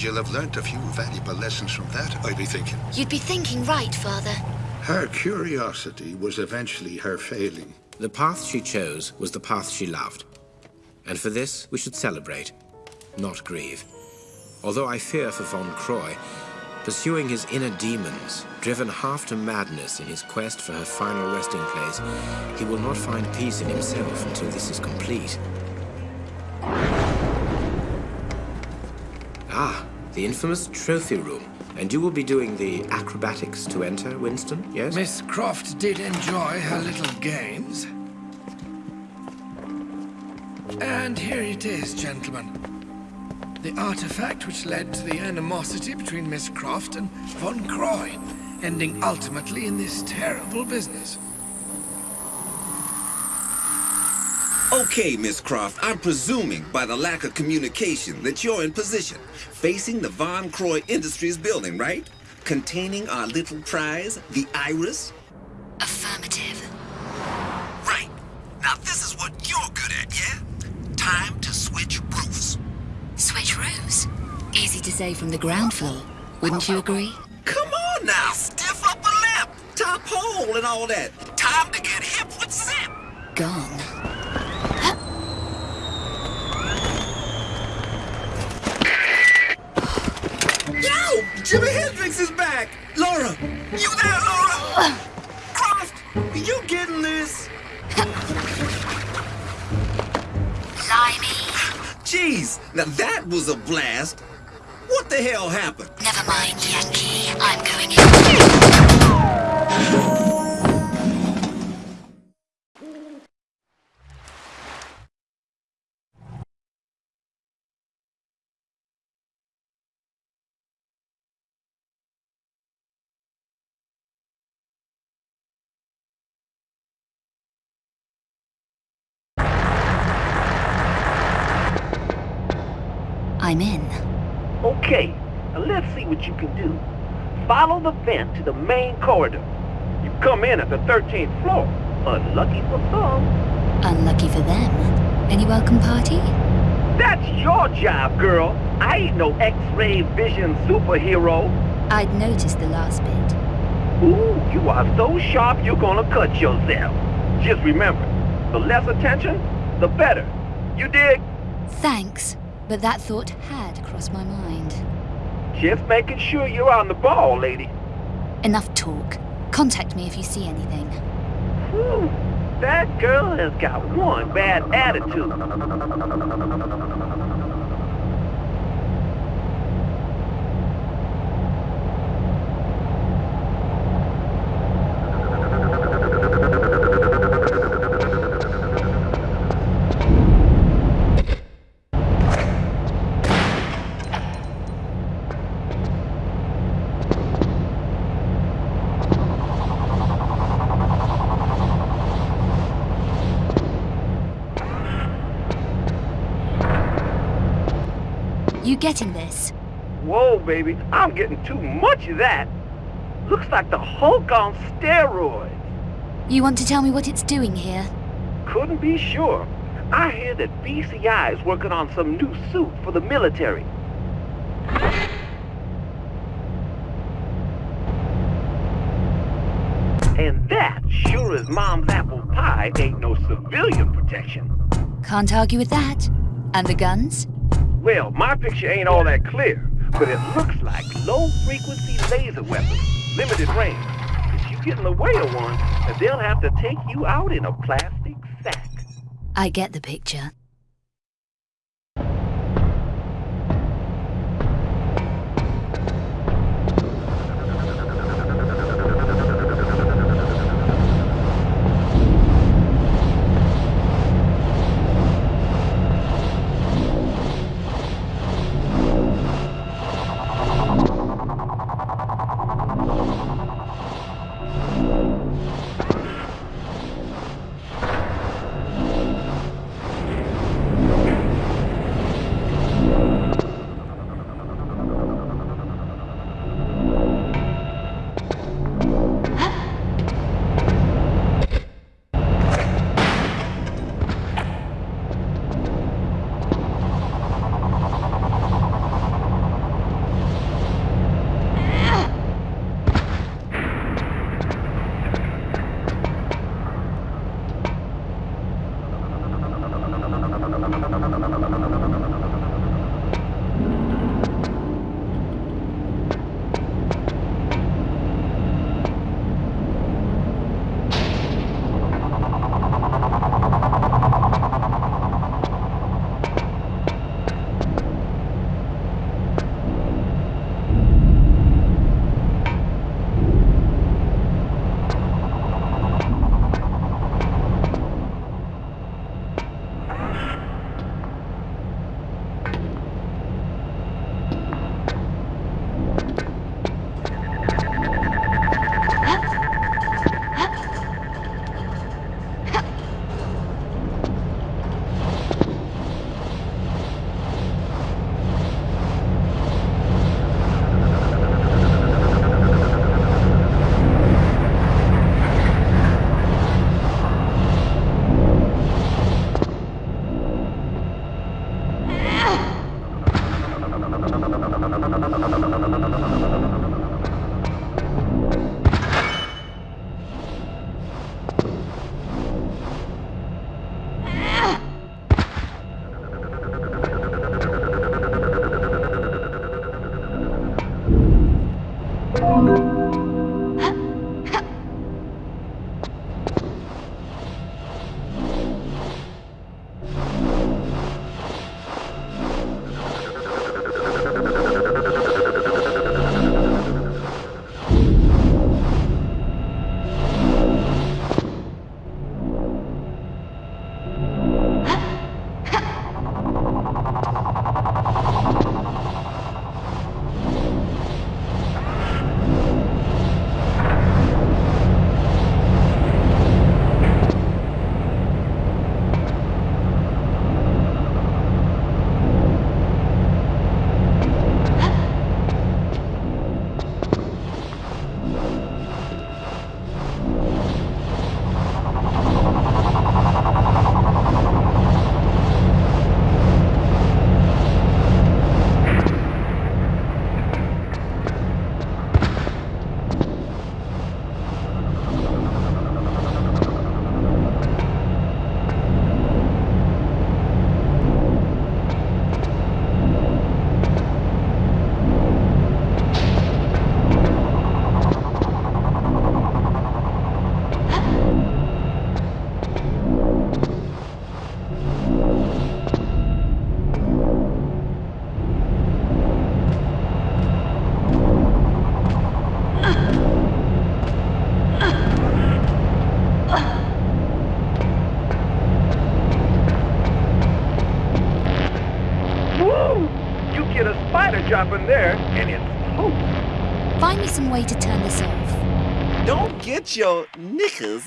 And you'll have learnt a few valuable lessons from that, I'd be thinking. You'd be thinking right, Father. Her curiosity was eventually her failing. The path she chose was the path she loved. And for this, we should celebrate, not grieve. Although I fear for von Croy, pursuing his inner demons, driven half to madness in his quest for her final resting place, he will not find peace in himself until this is complete. Ah, the infamous trophy room. And you will be doing the acrobatics to enter, Winston, yes? Miss Croft did enjoy her little games. And here it is, gentlemen. The artifact which led to the animosity between Miss Croft and von Croy, ending ultimately in this terrible business. Okay, Miss Croft, I'm presuming by the lack of communication that you're in position, facing the Von Croy Industries building, right? Containing our little prize, the Iris? Affirmative. Right. Now this is what you're good at, yeah? Time to switch roofs. Switch roofs? Easy to say from the ground floor. Wouldn't you agree? Come on now, stiff upper lip, top hole and all that. Time to get Croft! You getting this? Limey. Jeez, now that was a blast. What the hell happened? Never mind, Yankee. I'm going in. I'm in. Okay, now let's see what you can do. Follow the vent to the main corridor. You come in at the 13th floor. Unlucky for some. Unlucky for them. Any welcome party? That's your job, girl. I ain't no X-ray vision superhero. I'd noticed the last bit. Ooh, you are so sharp you're gonna cut yourself. Just remember, the less attention, the better. You dig? Thanks, but that thought had crossed my mind. Just making sure you're on the ball, lady. Enough talk. Contact me if you see anything. Whew, that girl has got one bad attitude. You getting this? Whoa, baby, I'm getting too much of that. Looks like the Hulk on steroids. You want to tell me what it's doing here? Couldn't be sure. I hear that VCI is working on some new suit for the military. And that, sure as mom's apple pie, ain't no civilian protection. Can't argue with that. And the guns? Well, my picture ain't all that clear, but it looks like low-frequency laser weapons, limited range. If you get in the way of one, they'll have to take you out in a plastic sack. I get the picture.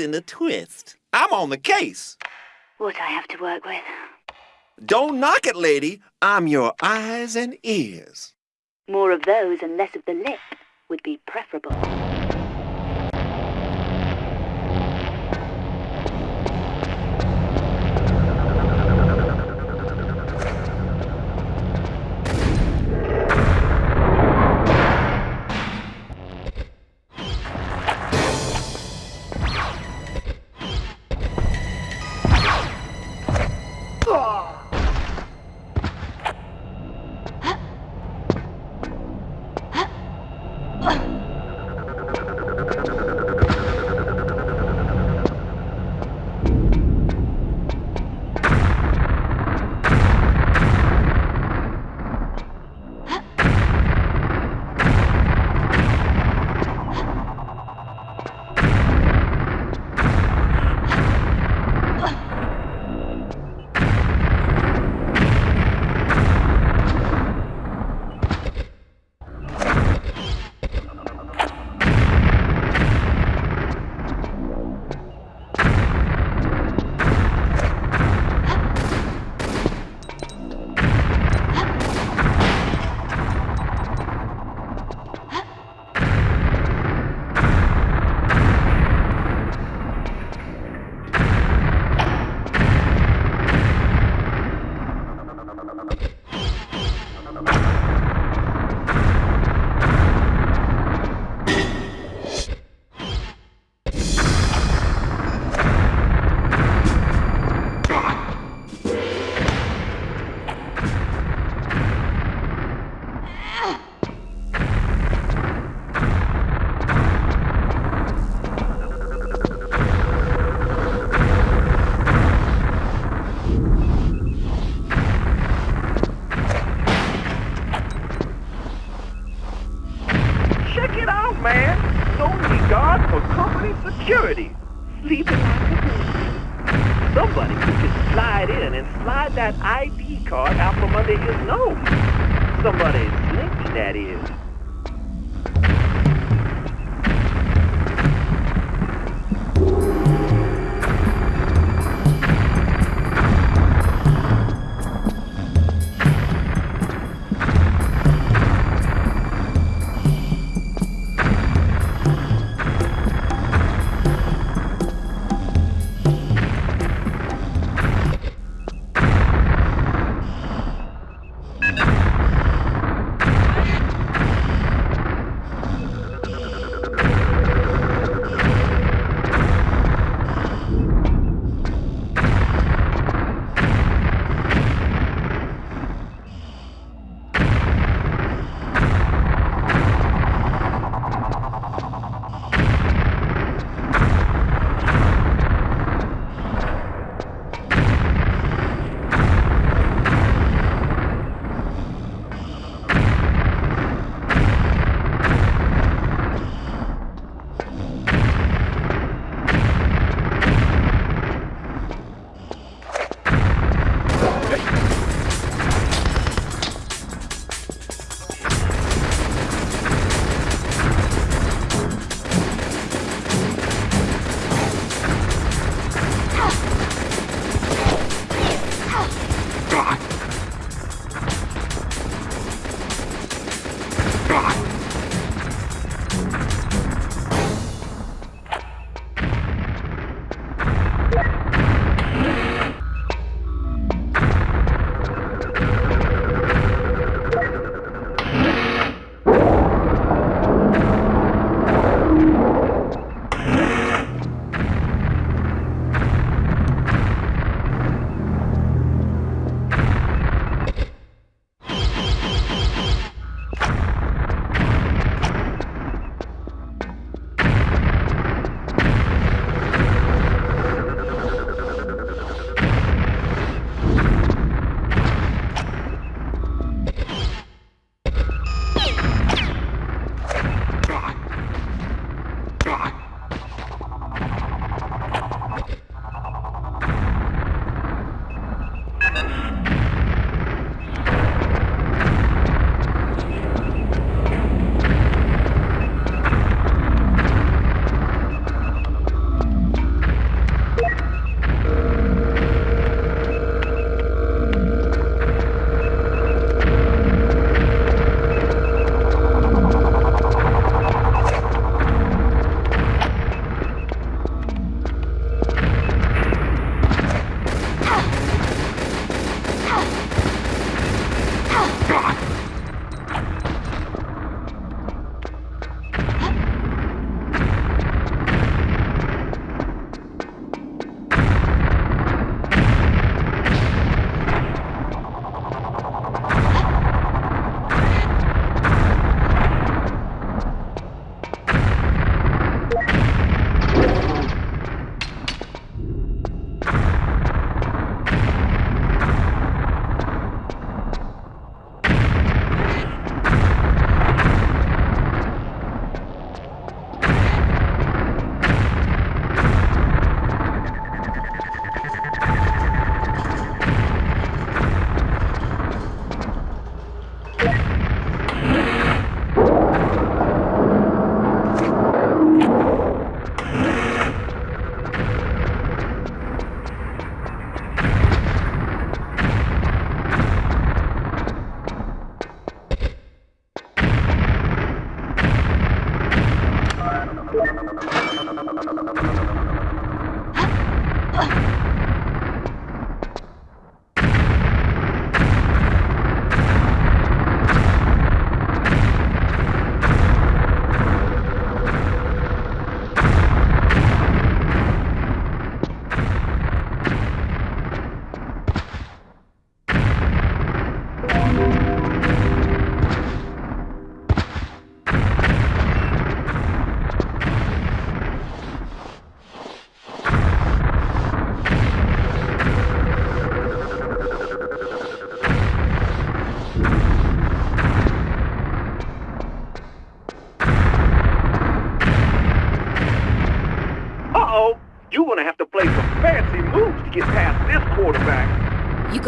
In a twist. I'm on the case. What I have to work with. Don't knock it, lady. I'm your eyes and ears. More of those and less of the lip would be preferable.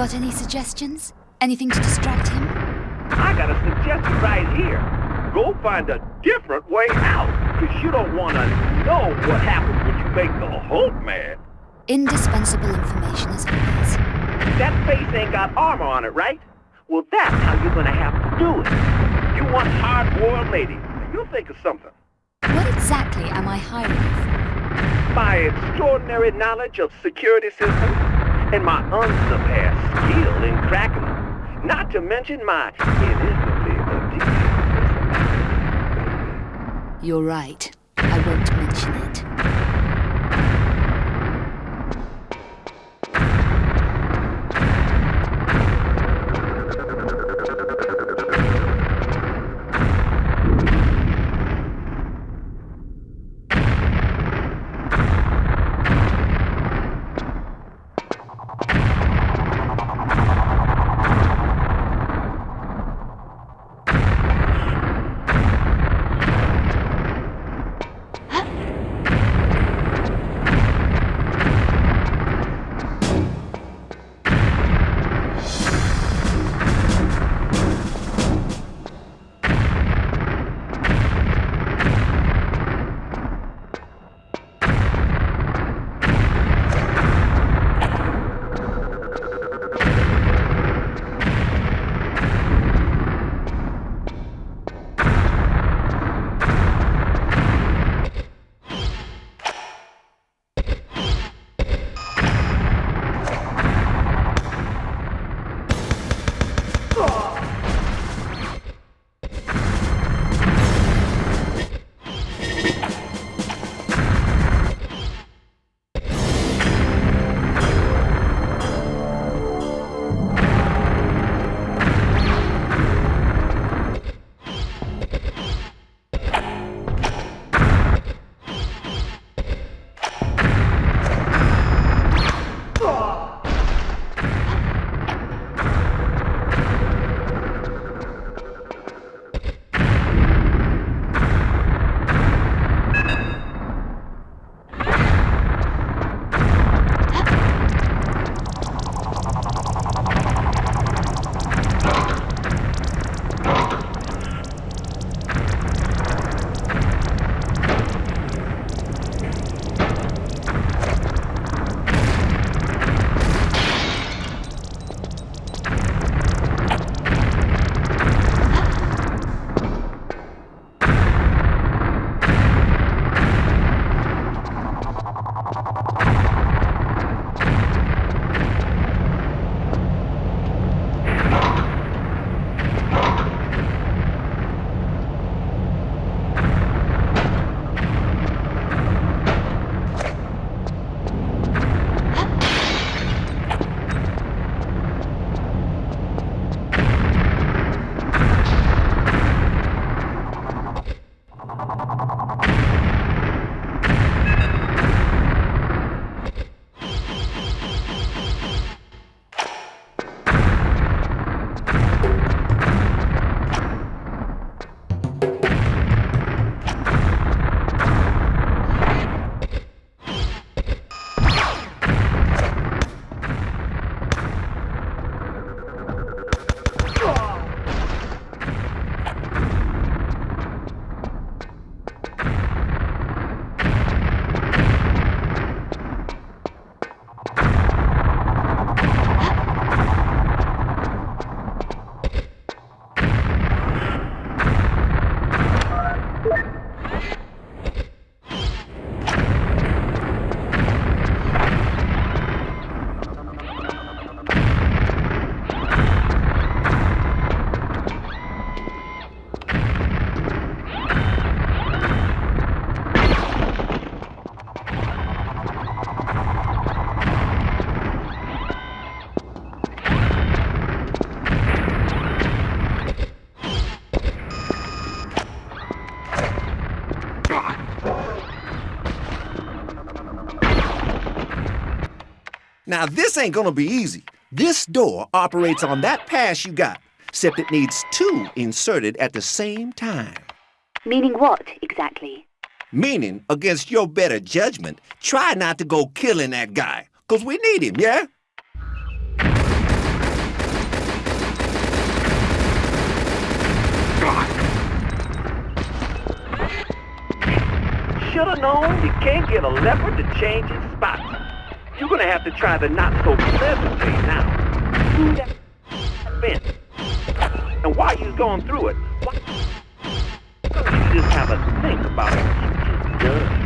Got any suggestions? Anything to distract him? I got a suggestion right here. Go find a different way out, because you don't want to know what happens when you make the Hulk mad. Indispensable information as always. That face ain't got armor on it, right? Well, that's how you're gonna have to do it. You want hard-boiled ladies. You'll think of something. What exactly am I hiring you for? My extraordinary knowledge of security systems and my unsurpassed skill in cracking them. Not to mention my ineffably personality. You're right. I won't mention it. Now, this ain't gonna be easy. This door operates on that pass you got, except it needs two inserted at the same time. Meaning what, exactly? Meaning, against your better judgment, try not to go killing that guy, 'cause we need him, yeah? Should've known you can't get a leopard to change his spots. You're gonna have to try the not-so-pleasant way now. Through that fence. And while you're going through it, why don't you just have a think about what you just done?